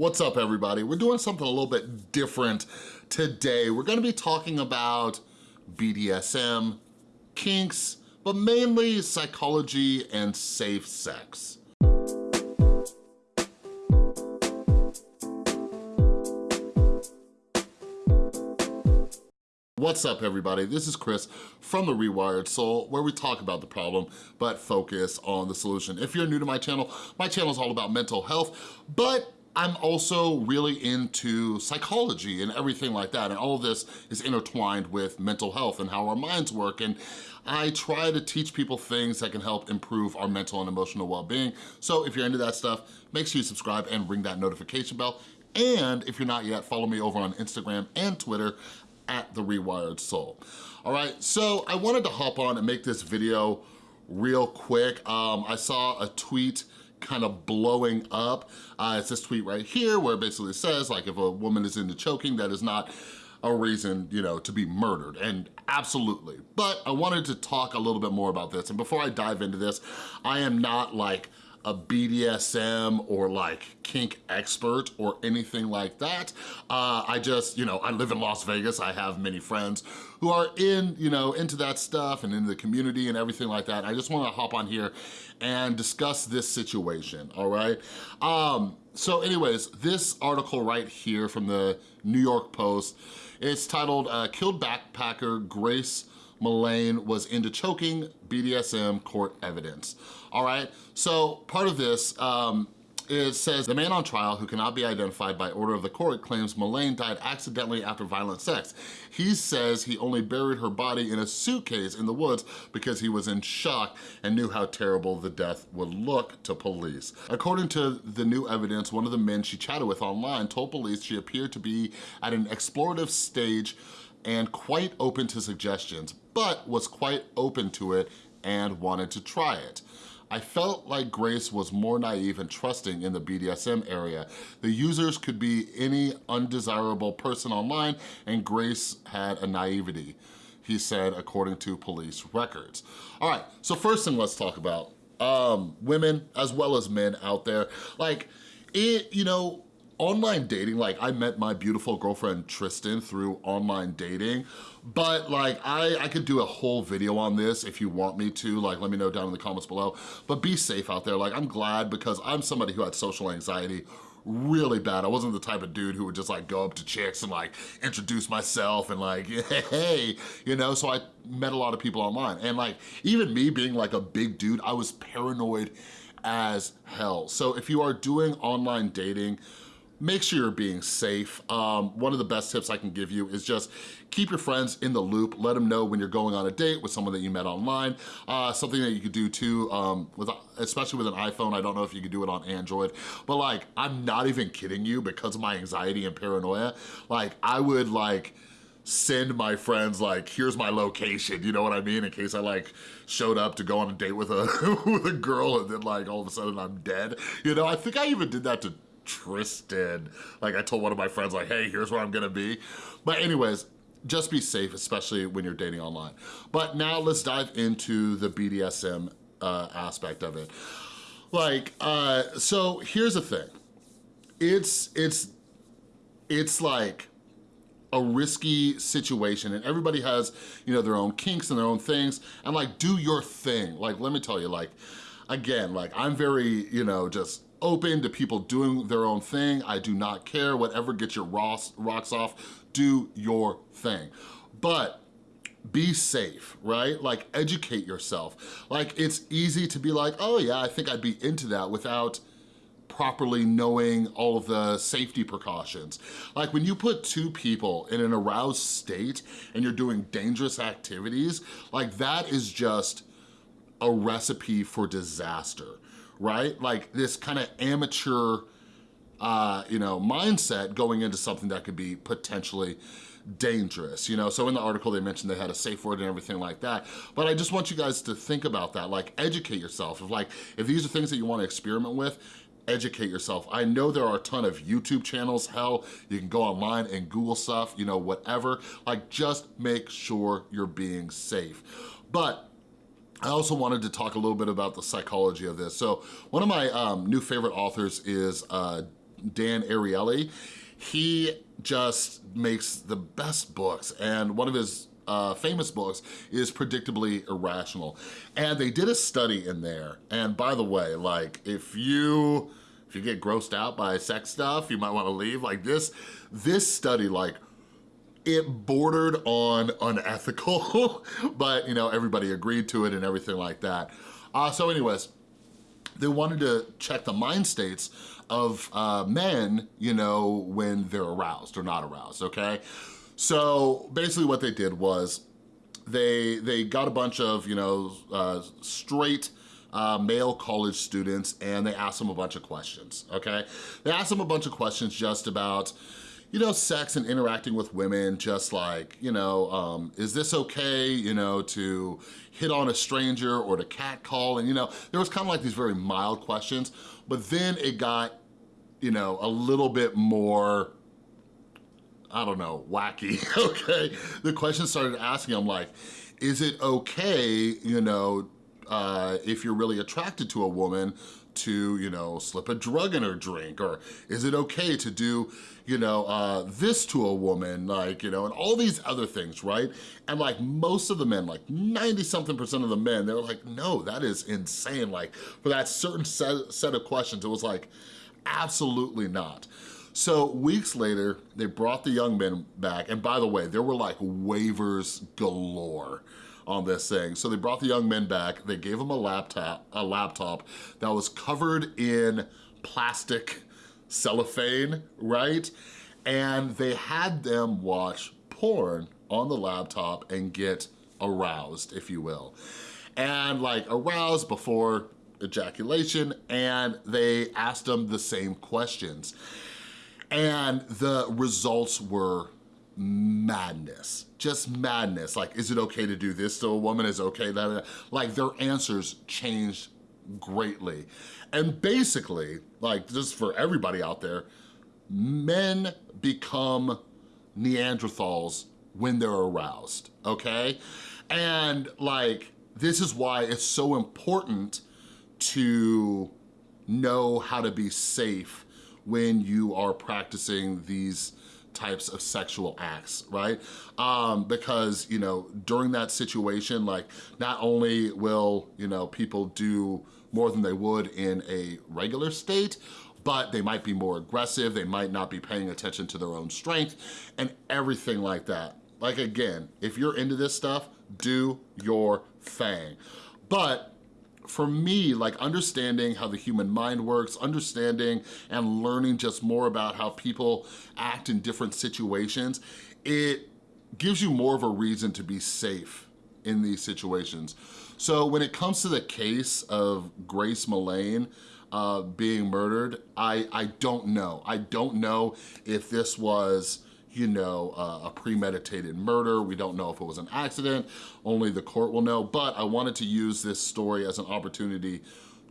What's up everybody? We're doing something a little bit different today. We're gonna be talking about BDSM, kinks, but mainly psychology and safe sex. What's up everybody? This is Chris from The Rewired Soul where we talk about the problem but focus on the solution. If you're new to my channel, my channel is all about mental health, but I'm also really into psychology and everything like that, and all of this is intertwined with mental health and how our minds work, and I try to teach people things that can help improve our mental and emotional well-being. So if you're into that stuff, make sure you subscribe and ring that notification bell. And if you're not yet, follow me over on Instagram and Twitter at The Rewired Soul. All right, so I wanted to hop on and make this video real quick. Um, I saw a tweet kind of blowing up. Uh, it's this tweet right here where it basically says like if a woman is into choking, that is not a reason, you know, to be murdered, and absolutely. But I wanted to talk a little bit more about this, and before I dive into this, I am not like a BDSM or like kink expert or anything like that. Uh, I just, you know, I live in Las Vegas. I have many friends who are in, you know, into that stuff and in the community and everything like that. I just wanna hop on here and discuss this situation, all right? Um, so anyways, this article right here from the New York Post, it's titled, uh, Killed Backpacker Grace Millane was into choking BDSM court evidence. All right, so part of this, um, it says, the man on trial who cannot be identified by order of the court claims Millane died accidentally after violent sex. He says he only buried her body in a suitcase in the woods because he was in shock and knew how terrible the death would look to police. According to the new evidence, one of the men she chatted with online told police she appeared to be at an explorative stage and quite open to suggestions, but was quite open to it and wanted to try it. I felt like Grace was more naive and trusting in the BDSM area. The users could be any undesirable person online and Grace had a naivety, he said, according to police records. All right, so first thing let's talk about um, women as well as men out there. Like, it, you know, online dating, like I met my beautiful girlfriend Tristan through online dating, but like I, I could do a whole video on this if you want me to, like let me know down in the comments below, but be safe out there. Like I'm glad because I'm somebody who had social anxiety really bad. I wasn't the type of dude who would just like go up to chicks and like introduce myself and like, hey, you know, so I met a lot of people online. And like, even me being like a big dude, I was paranoid as hell. So if you are doing online dating, make sure you're being safe. Um, one of the best tips I can give you is just keep your friends in the loop. Let them know when you're going on a date with someone that you met online. Uh, something that you could do too, um, with especially with an iPhone, I don't know if you could do it on Android, but like, I'm not even kidding you because of my anxiety and paranoia. Like, I would like, send my friends like, here's my location, you know what I mean? In case I like showed up to go on a date with a, with a girl and then like all of a sudden I'm dead. You know, I think I even did that to Tristan. Like I told one of my friends like, hey, here's where I'm gonna be. But anyways, just be safe, especially when you're dating online. But now let's dive into the BDSM uh, aspect of it. Like, uh, so here's the thing. It's, it's, it's like, a risky situation and everybody has, you know, their own kinks and their own things and like do your thing. Like, let me tell you, like, again, like I'm very, you know, just open to people doing their own thing. I do not care, whatever gets your rocks rocks off, do your thing. But be safe, right? Like educate yourself. Like it's easy to be like, oh yeah, I think I'd be into that without properly knowing all of the safety precautions. Like when you put two people in an aroused state and you're doing dangerous activities, like that is just a recipe for disaster right? Like this kind of amateur, uh, you know, mindset going into something that could be potentially dangerous, you know? So in the article, they mentioned they had a safe word and everything like that. But I just want you guys to think about that, like educate yourself. If like, if these are things that you wanna experiment with, educate yourself. I know there are a ton of YouTube channels, hell, you can go online and Google stuff, you know, whatever. Like just make sure you're being safe. But I also wanted to talk a little bit about the psychology of this. So one of my um, new favorite authors is uh, Dan Ariely. He just makes the best books and one of his uh, famous books is Predictably Irrational. And they did a study in there. And by the way, like if you, if you get grossed out by sex stuff, you might wanna leave. Like this, this study like it bordered on unethical, but you know, everybody agreed to it and everything like that. Uh, so anyways, they wanted to check the mind states of uh, men, you know, when they're aroused or not aroused, okay? So basically what they did was they, they got a bunch of, you know, uh, straight uh, male college students and they asked them a bunch of questions, okay? They asked them a bunch of questions just about, you know, sex and interacting with women, just like, you know, um, is this okay, you know, to hit on a stranger or to catcall? And, you know, there was kind of like these very mild questions, but then it got, you know, a little bit more, I don't know, wacky, okay? The questions started asking, I'm like, is it okay, you know, uh, if you're really attracted to a woman to, you know, slip a drug in her drink? Or is it okay to do, you know, uh, this to a woman? Like, you know, and all these other things, right? And like most of the men, like 90 something percent of the men, they were like, no, that is insane. Like for that certain set, set of questions, it was like, absolutely not. So weeks later, they brought the young men back. And by the way, there were like waivers galore on this thing. So they brought the young men back, they gave them a laptop, a laptop that was covered in plastic cellophane, right? And they had them watch porn on the laptop and get aroused, if you will. And like aroused before ejaculation, and they asked them the same questions. And the results were madness, just madness. Like, is it okay to do this to a woman? Is okay that, like their answers changed greatly. And basically, like just for everybody out there, men become Neanderthals when they're aroused, okay? And like, this is why it's so important to know how to be safe when you are practicing these types of sexual acts, right? Um, because, you know, during that situation, like not only will, you know, people do more than they would in a regular state, but they might be more aggressive, they might not be paying attention to their own strength and everything like that. Like again, if you're into this stuff, do your thing. But for me, like understanding how the human mind works, understanding and learning just more about how people act in different situations, it gives you more of a reason to be safe in these situations. So when it comes to the case of Grace Millane, uh, being murdered, I, I don't know. I don't know if this was you know, uh, a premeditated murder. We don't know if it was an accident. Only the court will know. But I wanted to use this story as an opportunity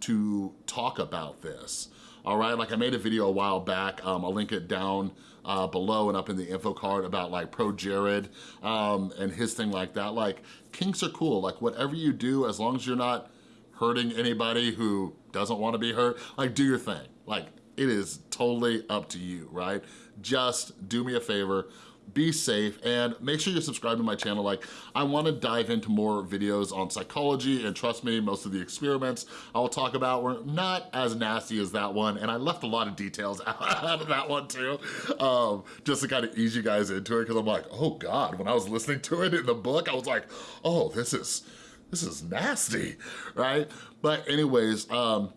to talk about this. All right, like I made a video a while back. Um, I'll link it down uh, below and up in the info card about like ProJared um, and his thing like that. Like kinks are cool. Like whatever you do, as long as you're not hurting anybody who doesn't want to be hurt, like do your thing. Like it is totally up to you, right? Just do me a favor, be safe, and make sure you're subscribed to my channel. Like, I wanna dive into more videos on psychology, and trust me, most of the experiments I'll talk about were not as nasty as that one, and I left a lot of details out of that one too, um, just to kind of ease you guys into it, because I'm like, oh God, when I was listening to it in the book, I was like, oh, this is, this is nasty, right? But anyways, um,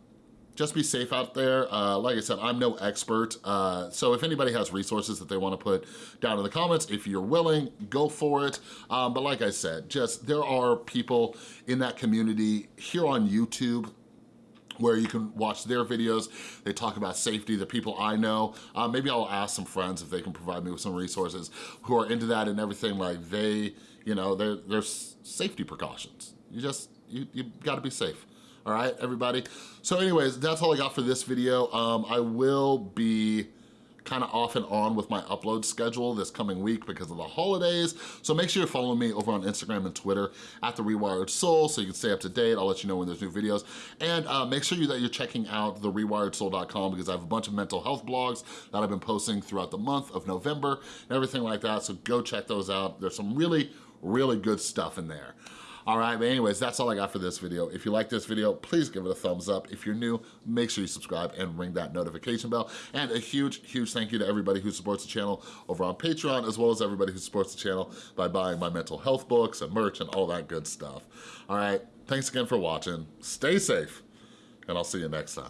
just be safe out there. Uh, like I said, I'm no expert. Uh, so if anybody has resources that they wanna put down in the comments, if you're willing, go for it. Um, but like I said, just there are people in that community here on YouTube where you can watch their videos. They talk about safety, the people I know. Uh, maybe I'll ask some friends if they can provide me with some resources who are into that and everything like they, you know, there's safety precautions. You just, you, you gotta be safe all right, everybody? So anyways, that's all I got for this video. Um, I will be kind of off and on with my upload schedule this coming week because of the holidays. So make sure you're following me over on Instagram and Twitter at The Rewired Soul so you can stay up to date. I'll let you know when there's new videos. And uh, make sure you, that you're checking out the TheRewiredSoul.com because I have a bunch of mental health blogs that I've been posting throughout the month of November and everything like that. So go check those out. There's some really, really good stuff in there. All right, but anyways, that's all I got for this video. If you like this video, please give it a thumbs up. If you're new, make sure you subscribe and ring that notification bell. And a huge, huge thank you to everybody who supports the channel over on Patreon, as well as everybody who supports the channel by buying my mental health books and merch and all that good stuff. All right, thanks again for watching. Stay safe, and I'll see you next time.